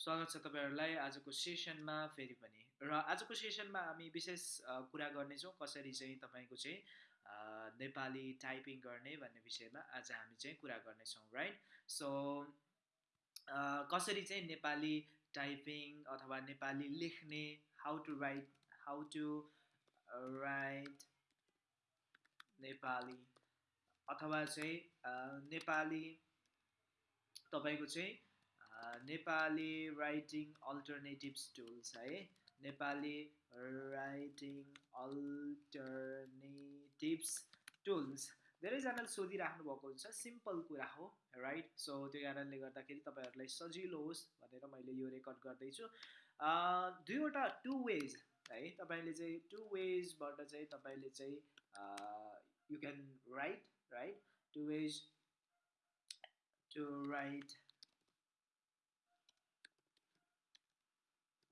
स्वागत छ तपाईँहरूलाई आजको सेसनमा फेरि पनि। र आजको सेसनमा हामी विशेष कुरा गर्नेछौँ कसरी चाहिँ तपाईँको चाहिँ नेपाली टाइपिङ गर्ने भन्ने विषयमा आज हामी चाहिँ कुरा गर्नेछौँ राइट सो कसरी चाहिँ नेपाली टाइपिङ अथवा नेपाली लेख्ने how to write how to write Nepali अथवा चाहिँ नेपाली तपाईँको चाहिँ नेपाली राइटिङ अल्टरनेटिभ्स टुल्स है। नेपाली राइटिङ अल्टरनेटिभ्स टुल्स धेरैजनाले सोधिराख्नु भएको हुन्छ सिम्पल कुरा हो राइट सो त्यो कारणले गर्दाखेरि तपाईँहरूलाई सजिलो होस् भनेर मैले यो रेकर्ड गर्दैछु। दुईवटा टु वेज है। तपाईँले चाहिँ टु वेजबाट चाहिँ तपाईँले चाहिँ you can write write two ways to write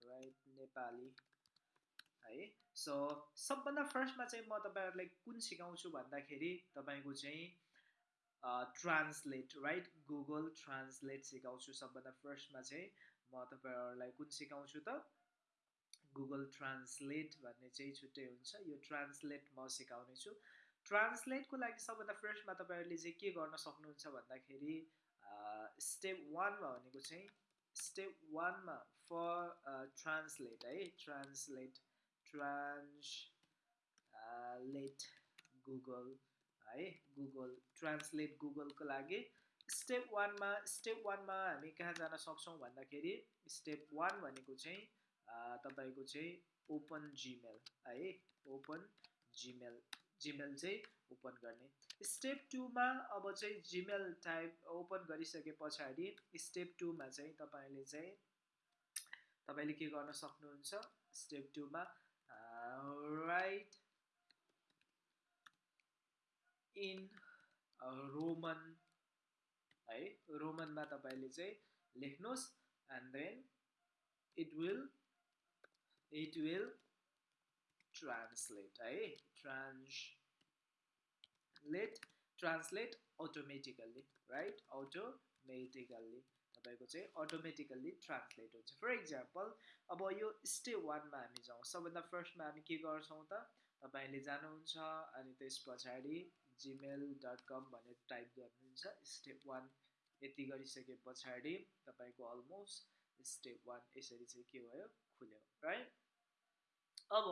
write Nepali. है? सो सबभन्दा फर्स्टमा चाहिँ म तपाईँहरूलाई कुन सिकाउँछु भन्दाखेरि तपाईँको चाहिँ ट्रान्सलेट राइट गुगल ट्रान्सलेट सिकाउँछु सबभन्दा फर्स्टमा चाहिँ म तपाईँहरूलाई कुन सिकाउँछु त? गुगल ट्रान्सलेट भन्ने चाहिँ छुट्टै हुन्छ। यो ट्रान्सलेट म सिकाउने छु ट्रान्सलेटको लागि सबभन्दा फर्स्टमा तपाईँहरूले चाहिँ के गर्न सक्नुहुन्छ भन्दाखेरि स्टेप वानमा भनेको चाहिँ स्टेप वानमा फर ट्रान्सलेट है ट्रान्सलेट ट्रान्सलेट गुगल है गुगल ट्रान्सलेट गुगलको लागि स्टेप वानमा स्टेप वानमा हामी कहाँ जान सक्छौँ भन्दाखेरि स्टेप वान भनेको चाहिँ तपाईँको चाहिँ ओपन जिमेल है? ओपन जिमेल जिमेल चाहिँ ओपन गर्ने। स्टेप टूमा अब चाहिँ जिमेल टाइप ओपन गरिसके पछाडि स्टेप टूमा चाहिँ तपाईँले चाहिँ तपाईँले के गर्न सक्नुहुन्छ? स्टेप टूमा राइट इन रोमन है रोमनमा तपाईँले चाहिँ लेख्नुहोस् and then it will it will translate है translate translate automatically right automatically तपाईँको चाहिँ अटोमेटिकल्ली ट्रान्सलेट हुन्छ। फर इक्जाम्पल अब यो स्टेप वानमा हामी जाउँ। सबभन्दा फर्स्टमा हामी के गर्छौँ त? तपाईँले जानुहुन्छ अनि त्यस पछाडि जिमेल डट कम भनेर टाइप गर्नुहुन्छ। स्टेप वान यति गरिसके पछाडि तपाईँको अलमोस्ट स्टेप वान यसरी चाहिँ के भयो? खुल्यो राइट अब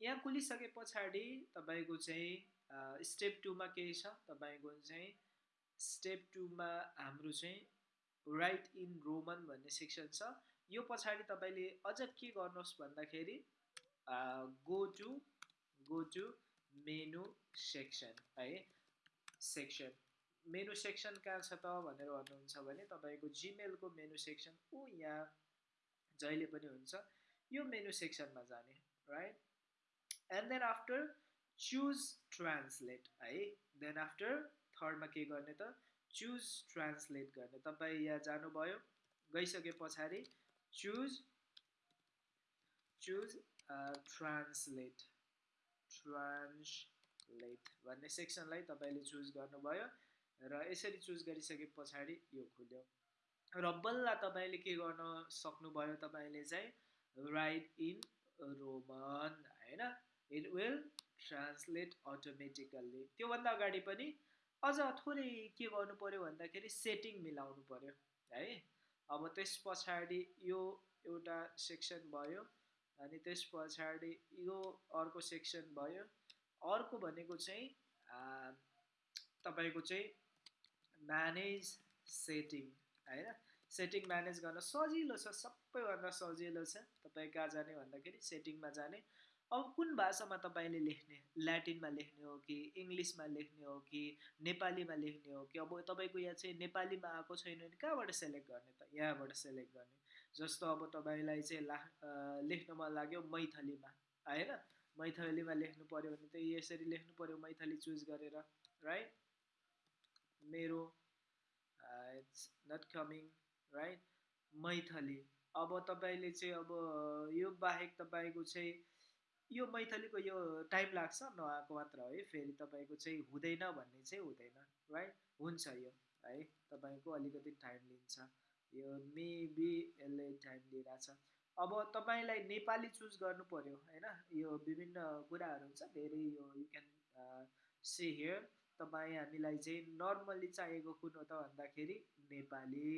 यहाँ खुलिसके पछाडि तपाईँको चाहिँ स्टेप टूमा केही छ? तपाईँको चाहिँ स्टेप टूमा हाम्रो चाहिँ राइट इन रोमन भन्ने सेक्सन छ। यो पछाडि तपाईँले अझ के गर्नुहोस् भन्दाखेरि go to go to menu section है सेक्सन मेनु सेक्सन कहाँ छ त भनेर भन्नुहुन्छ भने तपाईँको जिमेलको मेनु सेक्सन ऊ यहाँ जहिले पनि हुन्छ। यो मेनु सेक्सनमा जाने right and then after choose translate है। देन आफ्टर थर्डमा के गर्ने त? चुज ट्रान्सलेट गर्ने। तपाईँ यहाँ जानुभयो गइसके पछाडि चुज चुज ट्रान्सलेट ट्रान्सलेट भन्ने सेक्सनलाई तपाईँले चुज गर्नुभयो र यसरी चुज गरिसके पछाडि यो खुल्यो। र बल्ल तपाईँले के गर्न सक्नुभयो तपाईँले चाहिँ राइट इन रोमन होइन? इट विल ट्रान्सलेट अटोमेटिकल्ली त्योभन्दा अगाडि पनि अझ थोरै के गर्नु पऱ्यो भन्दाखेरि सेटिङ मिलाउनु पऱ्यो है? अब त्यस पछाडि यो एउटा सेक्सन भयो अनि त्यस पछाडि यो अर्को सेक्सन भयो। अर्को भनेको चाहिँ तपाईँको चाहिँ म्यानेज सेटिङ होइन? सेटिङ म्यानेज गर्न सजिलो छ सबैभन्दा सजिलो छ। तपाईँ कहाँ जाने भन्दाखेरि सेटिङमा जाने। अब कुन भाषामा तपाईँले लेख्ने? ल्याटिनमा लेख्ने हो कि इङ्ग्लिसमा लेख्ने हो कि नेपालीमा लेख्ने हो कि? अब तपाईँको यहाँ चाहिँ नेपालीमा आएको छैन भने कहाँबाट सेलेक्ट गर्ने त? यहाँबाट सेलेक्ट गर्ने। जस्तो अब तपाईँलाई चाहिँ ला लेख्न मन लाग्यो मैथलीमा होइन? मैथलीमा लेख्नु पऱ्यो भने त यसरी लेख्नु पऱ्यो मैथली चुज गरेर राइट मेरो it's not coming right Maithili. अब तपाईँले चाहिँ अब यो बाहेक तपाईँको चाहिँ यो मैथलीको यो टाइम लाग्छ नआएको मात्र है। फेरि तपाईँको चाहिँ हुँदैन भन्ने चाहिँ हुँदैन राइट हुन्छ यो है? तपाईँको अलिकति टाइम लिन्छ। यो मेबी यसले टाइम लिइरहेछ। अब तपाईँलाई नेपाली चुज गर्नु पऱ्यो होइन? यो विभिन्न कुराहरू हुन्छ धेरै यो यु क्यान सी हियर तपाईँ हामीलाई चाहिँ नर्मल्ली चाहिएको कुन हो त भन्दाखेरि नेपाली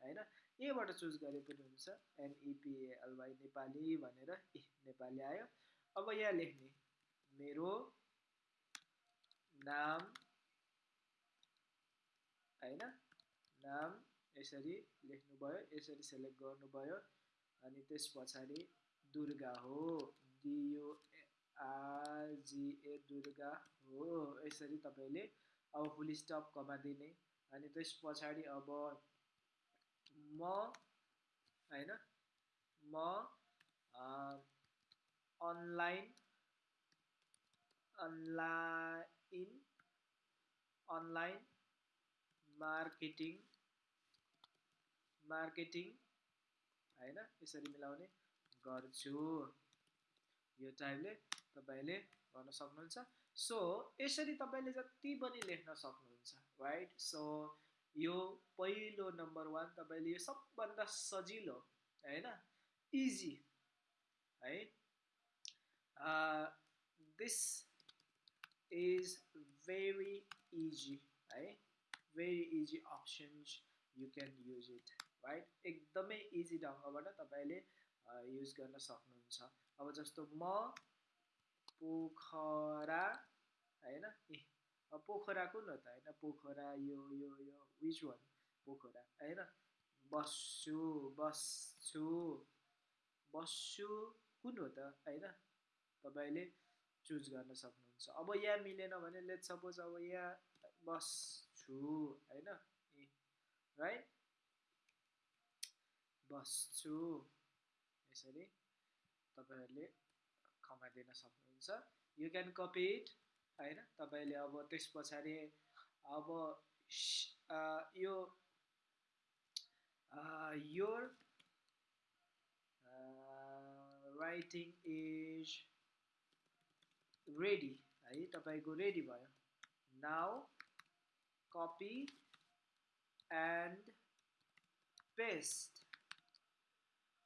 होइन? यहीँबाट चुज गरे पनि हुन्छ। एनइपिएलवाई नेपाली भनेर ए नेपाली आयो। अब यहाँ लेख्ने। मेरो नाम होइन नाम यसरी लेख्नुभयो यसरी सेलेक्ट गर्नुभयो अनि त्यस पछाडि दुर्गा हो। डियुआरजिए दुर्गा हो। यसरी तपाईँले अब फुल स्टप कमा दिने अनि त्यस पछाडि अब म होइन म online online online marketing marketing होइन यसरी मिलाउने गर्छु। यो टाइपले तपाईँले गर्न सक्नुहुन्छ। सो यसरी तपाईँले जति पनि लेख्न सक्नुहुन्छ राइट सो यो पहिलो नम्बर वान तपाईँले यो सबभन्दा सजिलो होइन? इजी है दिस इज भेरी इजी है very easy options you can use it right एकदमै इजी ढङ्गबाट तपाईँले युज गर्न सक्नुहुन्छ। अब जस्तो म पोखरा होइन? ए पोखरा कुन हो त होइन? पोखरा यो यो यो विच वान पोखरा होइन? बस्छु बस्छु बस्छु कुन हो त होइन? तपाईँले चुज गर्न सक्नुहुन्छ। अब यहाँ मिलेन भने लेट सपोज अब यहाँ बस्छु होइन? राइट बस्छु। यसरी तपाईँहरूले दिन सक्नुहुन्छ। यु क्यान कपी इट होइन? तपाईँले अब त्यस पछाडि अब यो योर राइटिङ इज रेडी है? तपाईँको रेडी भयो। Now copy and paste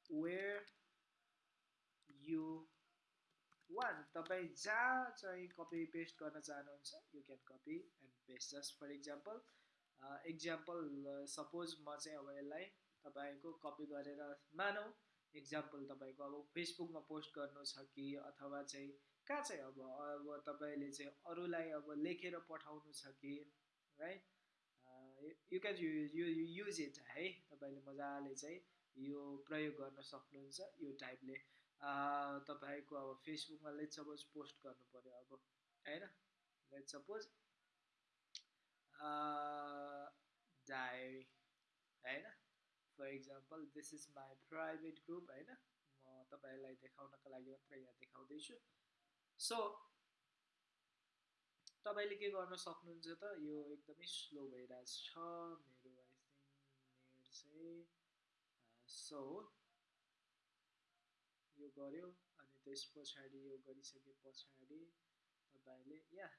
where you want तपाईँ जहाँ चाहिँ कपी पेस्ट गर्न चाहनुहुन्छ you can copy and paste just for example example suppose म चाहिँ अब यसलाई तपाईँको कपी गरेर मानौँ। इक्जाम्पल तपाईँको अब फेसबुकमा पोस्ट गर्नु छ कि अथवा चाहिँ कहाँ चाहिँ अब अब तपाईँले चाहिँ अरूलाई अब लेखेर पठाउनु छ कि right you can you use it है? तपाईँले मजाले चाहिँ यो प्रयोग गर्न सक्नुहुन्छ यो टाइपले तपाईँको अब फेसबुकमा लेट सपोज पोस्ट गर्नु पऱ्यो अब होइन? Let suppose for example this is my private group होइन म तपाईँलाई देखाउनको लागि मात्र यहाँ देखाउँदैछु सो तपाईँले के गर्न सक्नुहुन्छ त यो एकदमै स्लो भइरहेको छ मेरो आई थिङ्क चाहिँ सो यो गऱ्यो अनि त्यस पछाडि यो गरिसके पछाडि तपाईँले या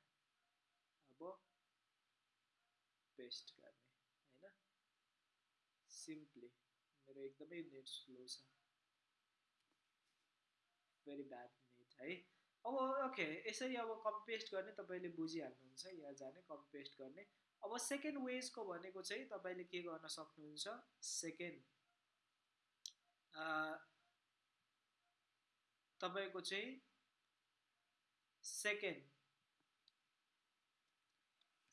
अब पेस्ट गर्ने होइन सिम्पली मेरो एकदमै नेट स्लो छ भेरी ब्याड नेट है अब ओके यसरी अब कपी पेस्ट गर्ने तपाईँले बुझिहाल्नुहुन्छ यहाँ जाने कपी पेस्ट गर्ने अब सेकेन्ड वेजको भनेको चाहिँ तपाईँले के गर्न सक्नुहुन्छ? सेकेन्ड तपाईँको चाहिँ second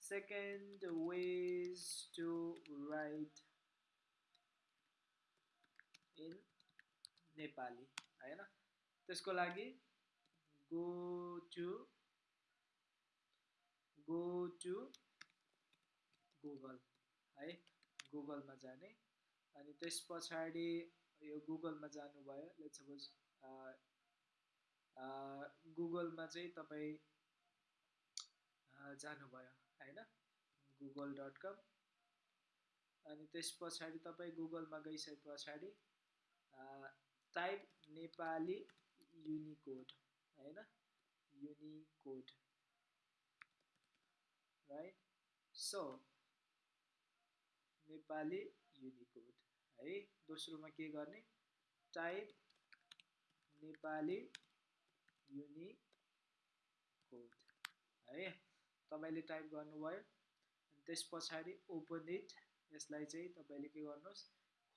second ways to write in Nepali होइन त्यसको लागि go to go to Google है गुगलमा जाने। अनि त्यस पछाडि यो गुगलमा जानुभयो लेट सपोज गुगलमा चाहिँ तपाईँ जानुभयो होइन गुगल डट कम अनि त्यस पछाडि तपाईँ गुगलमा गइसके पछाडि टाइप नेपाली युनिकोड होइन? Unicode right so Nepali Unicode है दोस्रोमा के गर्ने? टाइप नेपाली युनिकोड है तपाईँले टाइप गर्नुभयो त्यस पछाडि ओपन इट यसलाई चाहिँ तपाईँले के गर्नुहोस्?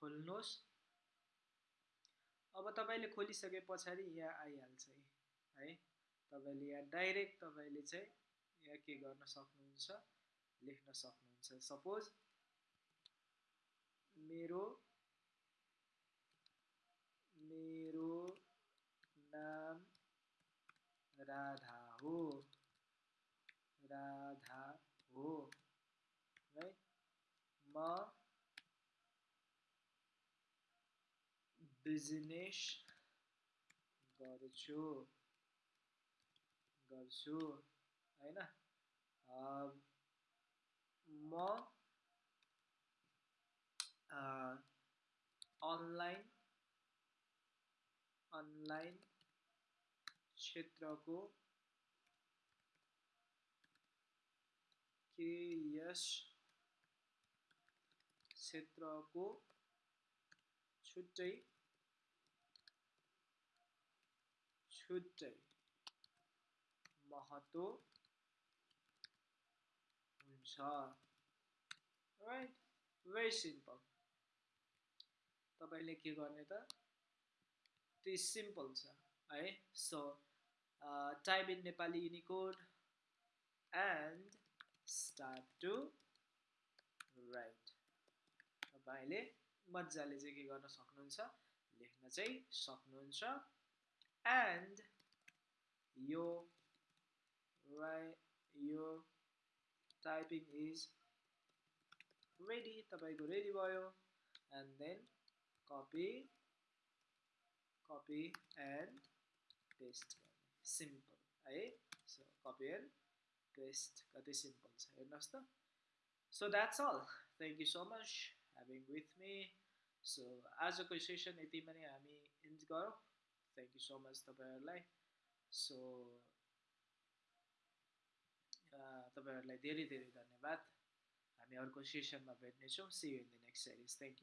खोल्नुहोस्। अब तपाईँले खोलिसके पछाडि यहाँ आइहाल्छ है। तपाईँले यहाँ डाइरेक्ट तपाईँले चाहिँ यहाँ के गर्न सक्नुहुन्छ लेख्न सक्नुहुन्छ। सपोज मेरो मेरो नाम राधा हो। राधा हो। है? म बिजनेस गर्छु गर्छु होइन म अनलाइन अनलाइन क्षेत्रको के यस क्षेत्रको छुट्टै छुट्टै महत्त्व हुन्छ। राइट भेरी सिम्पल तपाईँले के गर्ने त? त्यो सिम्पल छ है? So type in Nepali Unicode and start to write तपाईँले मजाले चाहिँ के गर्न सक्नुहुन्छ? लेख्न चाहिँ सक्नुहुन्छ। एन्ड यो यो टाइपिङ इज रेडी तपाईँको रेडी भयो and then copy copy and paste गर्ने सिम्पल है सो कपी एन्ड पेस्ट कति सिम्पल छ हेर्नुहोस् त so that's all thank you so much having with me so आजको सेसन यतिमा नै हामी इन्ज गरौँ थ्याङ्क यू सो मच तपाईँहरूलाई सो तपाईँहरूलाई धेरै धेरै धन्यवाद। हामी अर्को सेसनमा भेट्नेछौँ। See you in the next series thank you